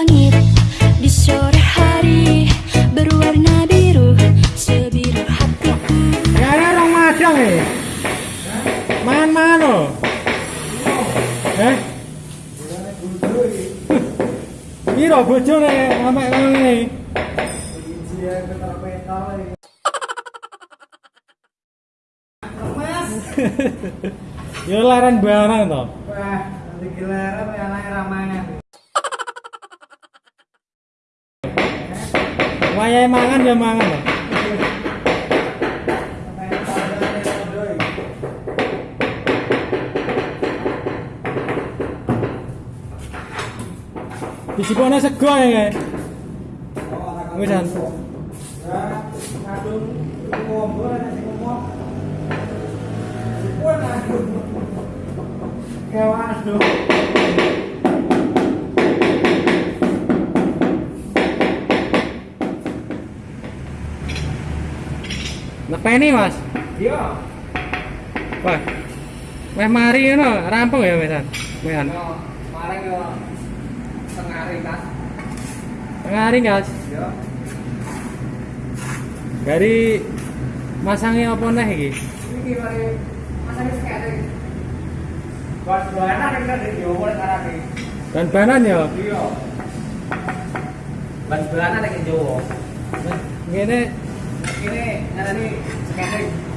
langit di sore hari berwarna biru sebiru hatiku. Gara orang macam eh. Main main oh. Eh? Biro bojone amek ngene. Yo laran barang to. Wah, nanti gelaran yang lain ramangan. Wayahe mangan ya mangan. Disipone sego ya. Ngomong. Wah, aduh. Kewan. Nepeni, Mas. Iya. Wah. Weh mari ngono, rampung ya wisan. Wisan. Yo, marang yo setengah hari kan. Tengah hari, Guys. Yo. Dari masangnya apa nih iki? Iki mari masa wis kene. Bos dolanan nek kan yo mulai karake. Dan banan ya. Iya. Bos dolanan nek Jawa. Ngene Ini ngarani sekene.